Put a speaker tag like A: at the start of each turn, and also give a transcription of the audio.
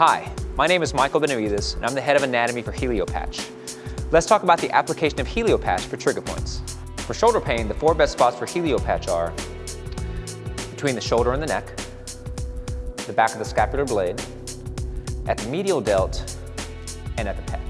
A: Hi, my name is Michael Benavides, and I'm the head of anatomy for HelioPatch. Let's talk about the application of HelioPatch for trigger points. For shoulder pain, the four best spots for HelioPatch are between the shoulder and the neck, the back of the scapular blade, at the medial delt, and at the pec.